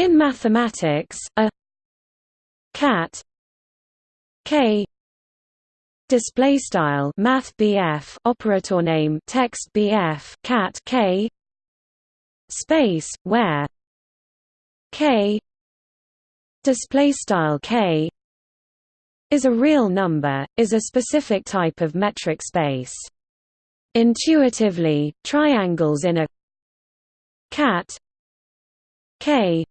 In mathematics, a cat k display style math BF operator name text BF cat k space where k display style k is a real number is a specific type of metric space. Intuitively triangles in a cat k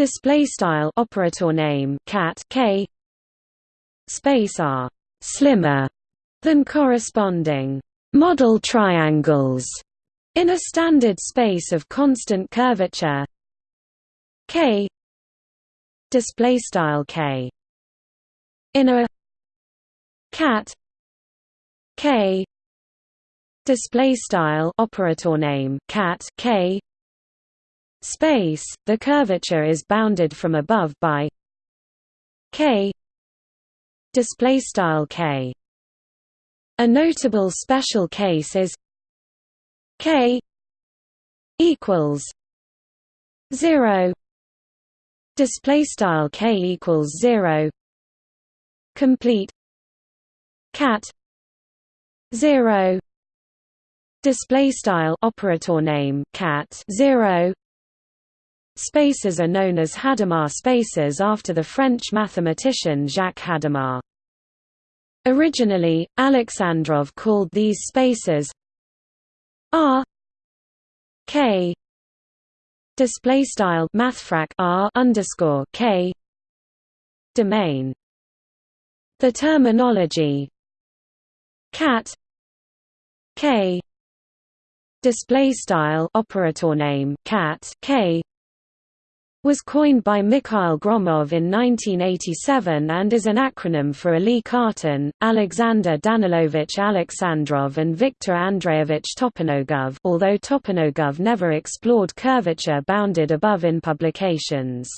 display style operator name cat k space are slimmer than corresponding model triangles in a standard space of constant curvature k display style k in a cat k display style operator name cat k space, the curvature is bounded from above by k display style k. A notable special case is k equals 0 display style k equals 0 complete cat 0 display style operator name cat 0 Spaces are known as Hadamard spaces after the French mathematician Jacques Hadamard. Originally, Alexandrov called these spaces R K display style mathfrak R underscore K domain. The terminology cat K display style operator name cat K was coined by Mikhail Gromov in 1987 and is an acronym for Élie Cartan, Alexander Danilovich Alexandrov and Viktor Andreevich Toponogov although Toponogov never explored curvature bounded above in publications.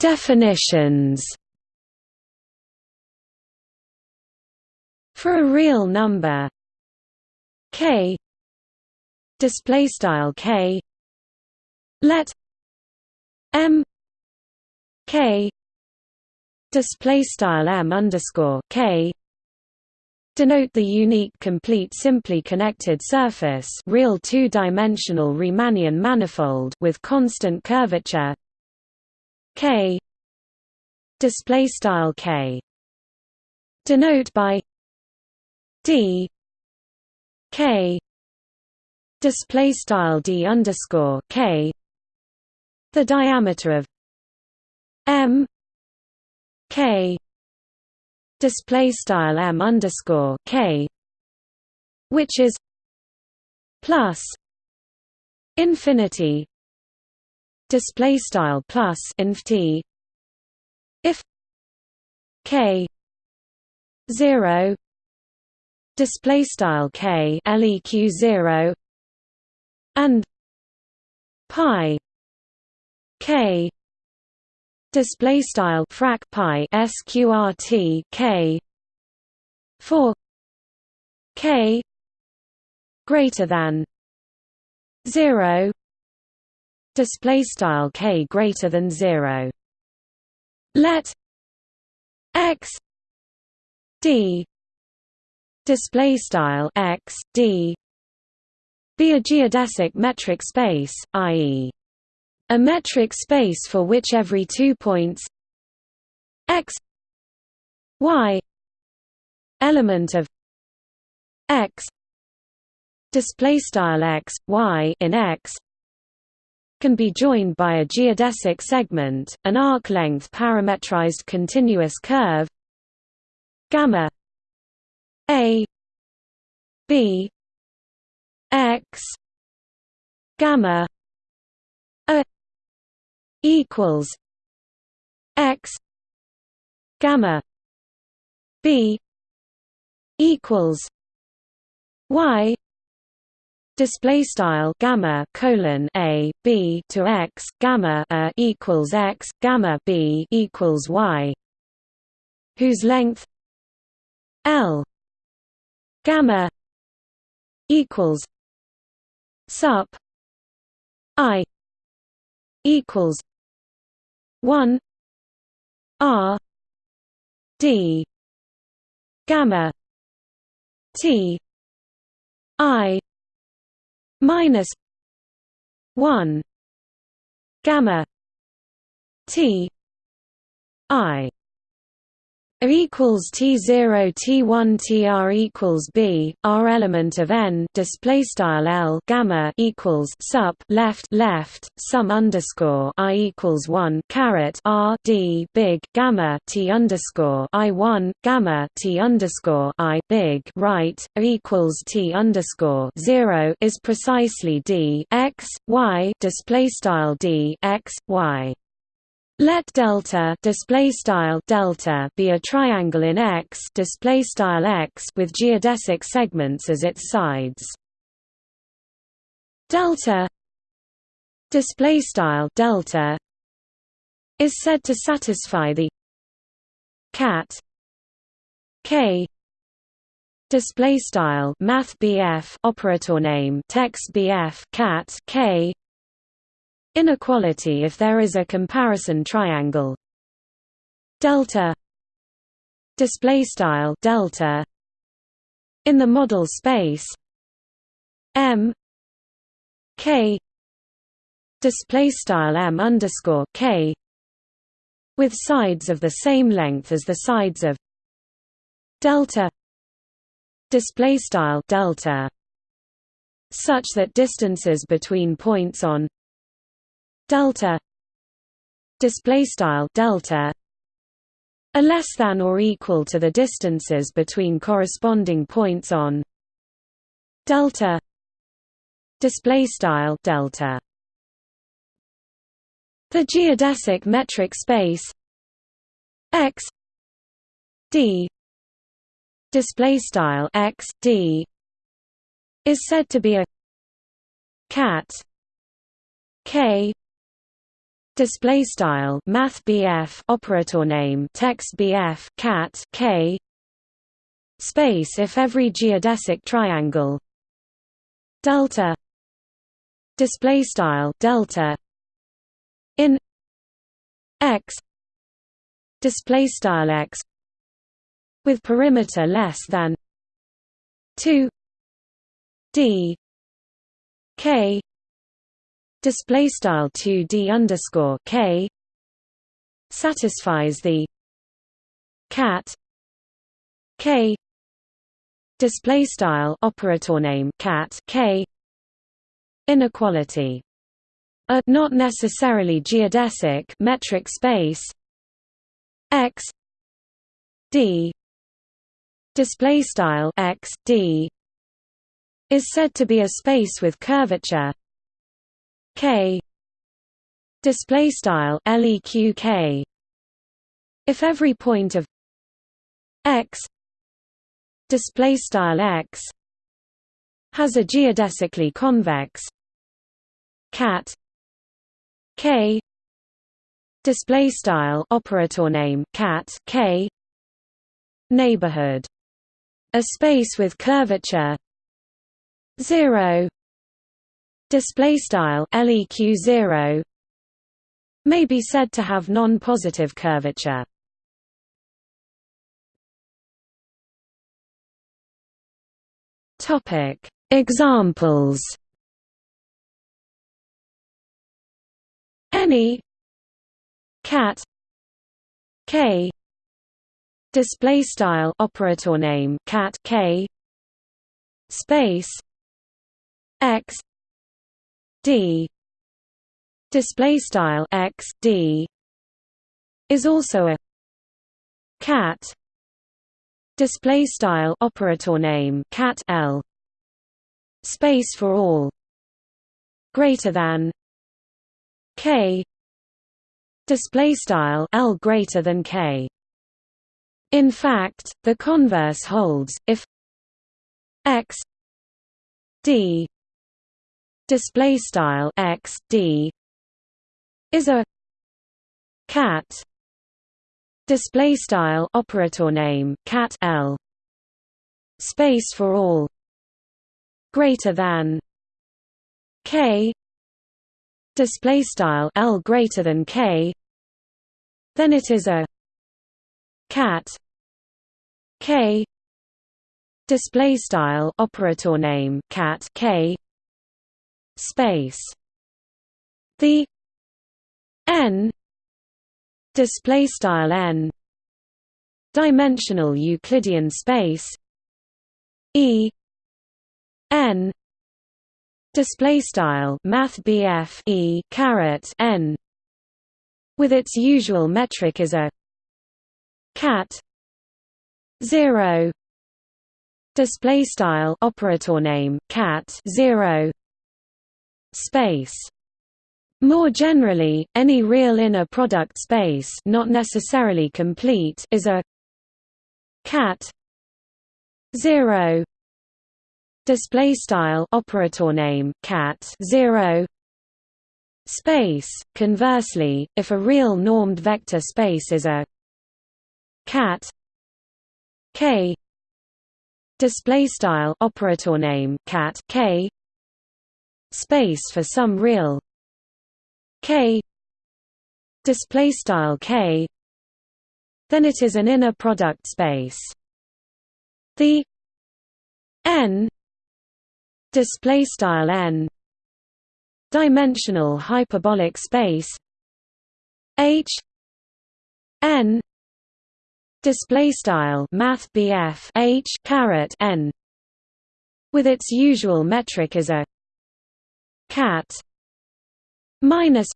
Definitions For a real number k. Display style k. Let m k. Display style m underscore k. Denote the unique complete simply connected surface real two-dimensional Riemannian manifold with constant curvature. K. Display style k. Denote by d k. Display style d underscore k. The diameter of m. K. Display style m underscore k. Which is plus infinity. Display style plus infty. If k 0 display style k leq 0 and pi k display style frac pi sqrt k for k greater than 0 display style k greater than 0 let x d display style x d be a geodesic metric space, i.e. a metric space for which every two points x y element of x display style x y in x can be joined by a geodesic segment, an arc-length parametrized continuous curve gamma a b x gamma a equals x gamma b equals y display style gamma colon a b to x gamma a equals x gamma b equals y whose length l gamma equals sup i equals 1 r d gamma t i minus 1 gamma t i equals T0 T1 TR equals B R element of N display style L gamma equals sup left left sum underscore I equals 1 caret R D big gamma T underscore I 1 gamma T underscore I big right equals T underscore 0 is precisely D X Y display style D X Y let delta display style delta be a triangle in X display style X with geodesic segments as its sides. Delta display style delta is said to satisfy the cat k display style math operator name text bf cat k Inequality if there is a comparison triangle. Delta. Display style delta. In the model space. M. K. Display style m underscore k. With sides of the same length as the sides of delta. Display style delta. Such that distances between points on delta display style delta are less than or equal to the distances between corresponding points on delta display style delta. The geodesic metric space x d display style x d is said to be a cat k display style math BF operator name text BF cat K space if every geodesic triangle delta display style delta in X display style X with perimeter less than 2 D K display style 2d underscore k satisfies the cat k display style operator name cat k inequality. A not necessarily geodesic metric space. X d display style x d is said to be a space with curvature k. Display style leq k. If every point of x display style x has a geodesically convex cat k display style operator name cat k neighborhood. A space with curvature 0 display style leq 0 may be said to have non-positive curvature. Topic. Examples. Any. Cat. K. Display style operator name cat k. Space. X d. Display style x d is also a cat. Display style operator name cat l. Space for all. Greater than k. Display style l greater than k. In fact the converse holds if x d display style x d is a cat display style operator name cat l space for all greater than k display style l greater than k then it is a cat k display style operator name cat k space. The n display style n dimensional euclidean space e n display style math e caret n with its usual metric is a cat 0 display style operator name cat 0 space. More generally any real inner product space not necessarily complete is a cat 0 display style operator name cat 0 space. Conversely if a real normed vector space is a cat k display style operator name cat k space for some real k display style k then it is an inner product space. The n display style n dimensional hyperbolic space h n display style math h caret n with its usual metric as a cat minus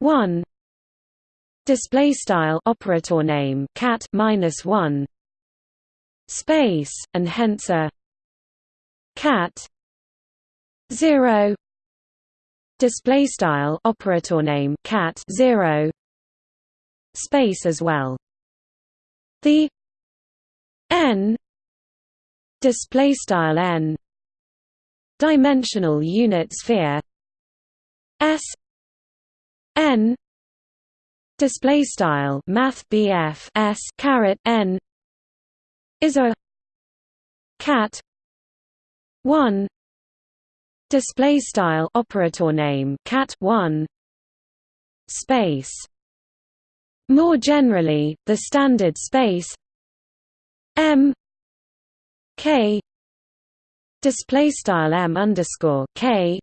1 display style operator name cat minus 1 space and hence a cat 0 display style operator name cat 0 space as well. The n display style n dimensional unit sphere s n display style math s caret n is a cat 1 display style operator name cat 1 space. More generally, the standard space M K display style M underscore K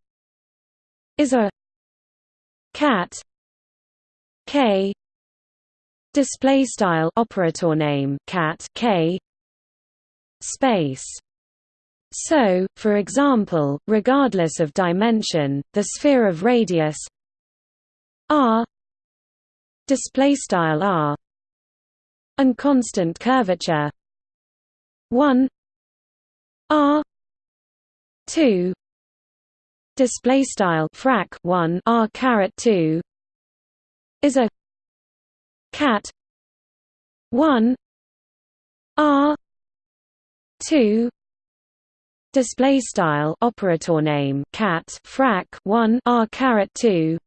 is a cat K display style operator name cat K space. So, for example, regardless of dimension, the sphere of radius r display style r and constant curvature 1 r 2 display style frac 1 r caret 2 is a cat. 1 r. 2 display style operator name cat frac 1 r caret 2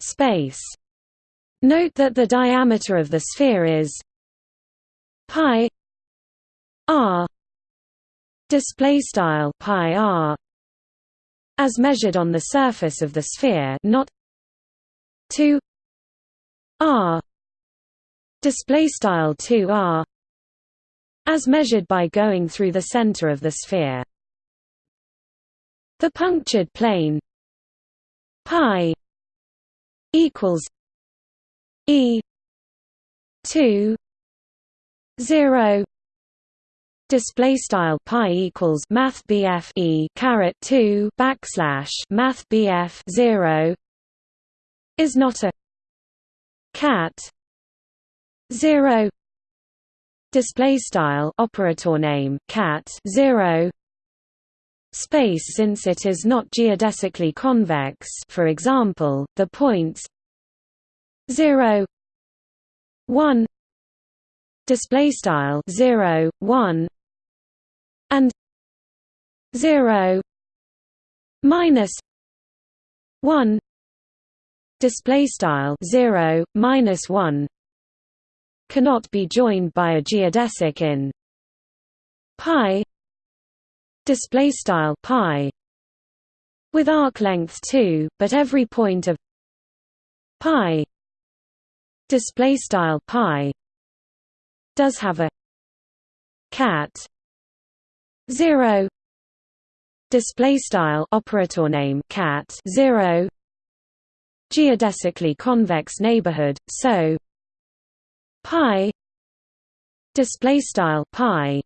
space. Note that the diameter of the sphere is pi r display style pi r as measured on the surface of the sphere not 2 r display style 2 r as measured by going through the center of the sphere. The punctured plane pi equals E two zero display style pi equals math BF E caret 2 backslash math BF 0 is not a cat 0 display style operator name cat 0 space since it is not geodesically convex for example the points 0 1 display style 0 1 and 0 minus 1 display style 0 minus 1 cannot be joined by a geodesic in pi display style pi with arc length 2 but every point of pi display style pi does have a cat 0 display style operator name cat 0 geodesically convex neighborhood so. Pi. Display style pi.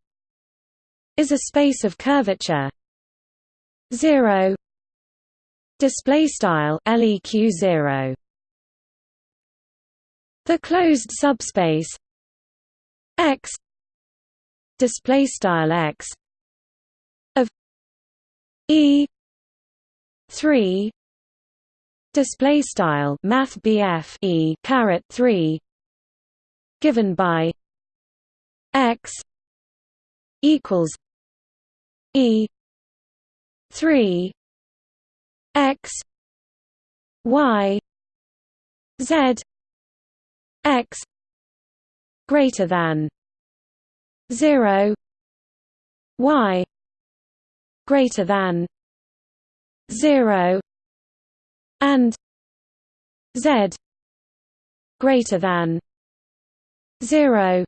Is a space of curvature. 0 display style leq 0 the closed subspace. X. Display style x e 3 display style math BF e caret 3 given by x equals e 3 x y z x greater than 0 y greater than 0 and z greater than 0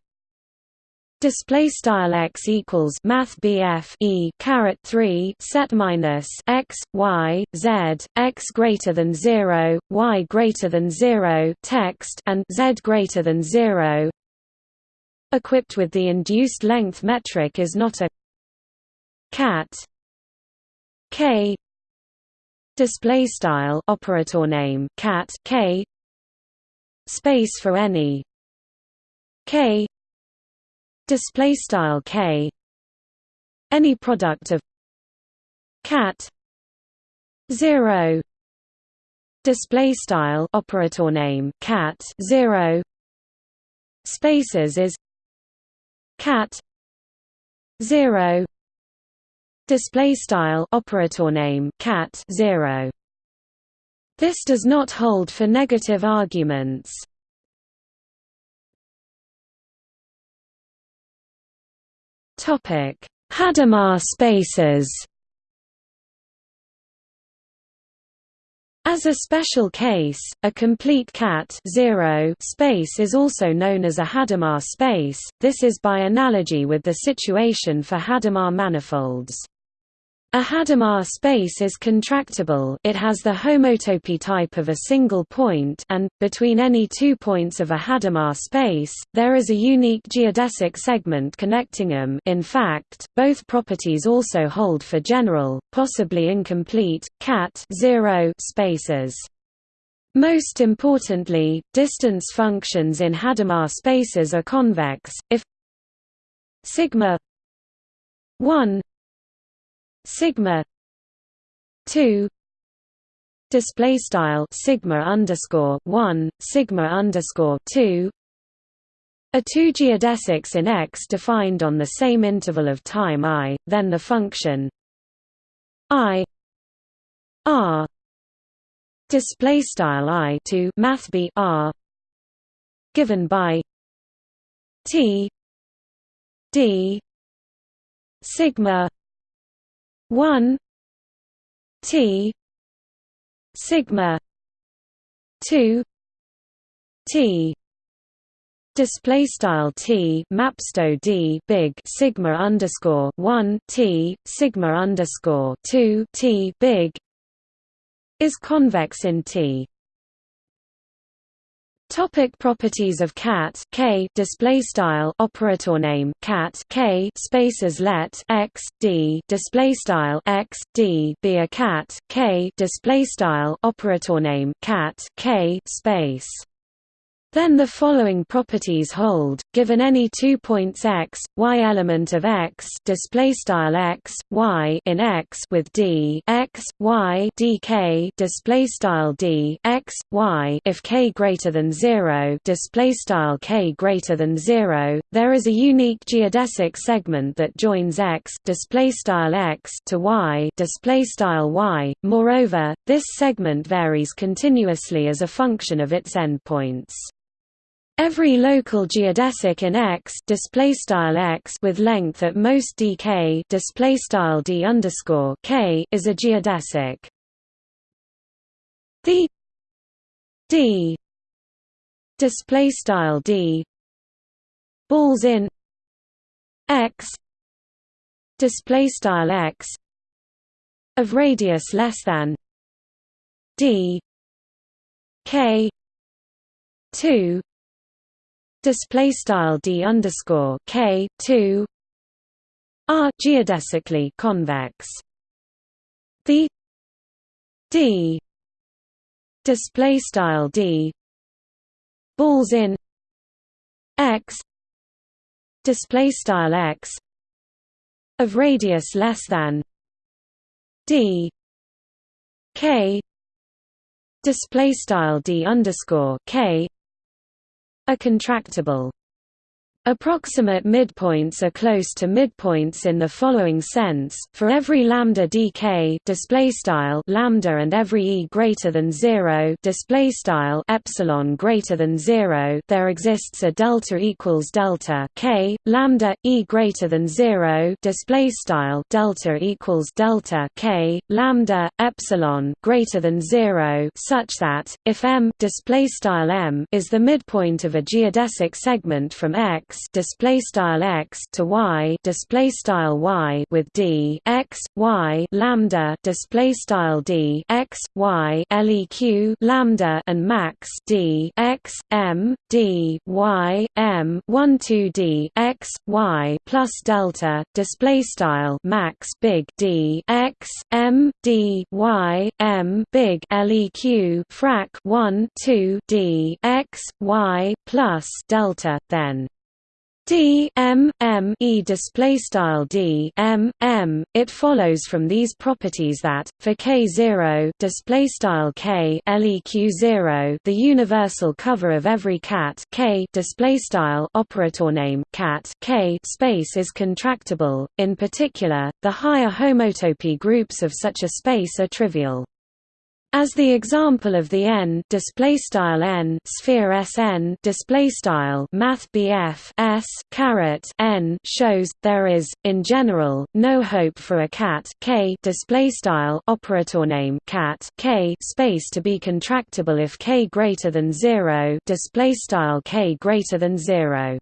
Display style x equals math BF e caret three set minus x y z x greater than zero y greater than zero text and z greater than zero. Equipped with the induced length metric is not a cat k. Display style operator name cat k. Space for any k. Display style k. Any product of cat. 0 display style operator name cat 0 spaces is cat. 0 display style operator name cat 0 this does not hold for negative arguments Topic: Hadamard spaces. As a special case, a complete cat zero space is also known as a Hadamard space. This is by analogy with the situation for Hadamard manifolds. A Hadamard space is contractible it has the homotopy type of a single point and, between any two points of a Hadamard space, there is a unique geodesic segment connecting them in fact, both properties also hold for general, possibly incomplete, cat spaces. Most importantly, distance functions in Hadamard spaces are convex, if sigma 1 sigma 2 display style sigma underscore 1 sigma underscore 2 are two geodesics in X defined on the same interval of time i, then the function i r display style i to math b r given by t d sigma 1 T sigma 2 T display style T mapsto D big sigma underscore 1 T sigma underscore 2 T big is convex in T Topic properties of cat k display style operator name cat k spaces let x d display style x d be a cat k display style operator name cat k space then the following properties hold: given any two points x, y element of x, display style x, y in x with d x, y dk display style d x, y if k greater than zero, display style k greater than zero, there is a unique geodesic segment that joins x, display style x to y, display style y. Moreover, this segment varies continuously as a function of its endpoints. Every local geodesic in X display style X with length at most dk display style d underscore k is a geodesic. The d display style d balls in X display style X of radius less than d k 2 display style d underscore k 2 are geodesically convex. The d display style d balls in x display style x of radius less than d k display style d underscore k are contractible. Approximate midpoints are close to midpoints in the following sense: for every lambda dk display style lambda and every e greater than 0 display style epsilon greater than 0, there exists a delta equals delta k lambda e greater than 0 display style delta equals delta k lambda epsilon greater than 0 such that if m display style m is the midpoint of a geodesic segment from x display style x to y display style y with d x y lambda display style d x y leq lambda and max d x m d y m 1 2 d x y plus delta display style max big d x m d y m big leq frac 1 2 d x y plus delta then D M M E display style D M M it follows from these properties that for K 0 display style K LEQ 0 the universal cover of every cat K display style operator name cat K space is contractible in particular the higher homotopy groups of such a space are trivial as the example of the n display style n sphere Sn display style math s caret n shows, there is in general no hope for a cat k display style operator name cat k space to be contractible if k greater than zero display style k greater than zero.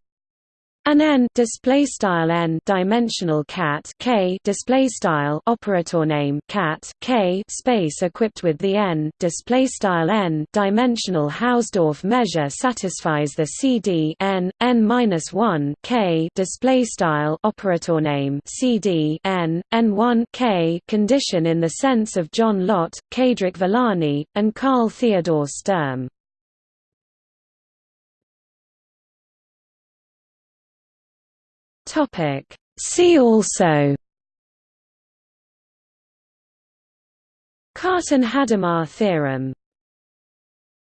An n display style n dimensional cat k display style operator name cat k space equipped with the n display style n dimensional Hausdorff measure satisfies the CD n n minus one k display style operator name CD n n one k condition in the sense of John Lott, Cédric Villani, and Carl Theodor Sturm. Topic. See also. Cartan-Hadamard theorem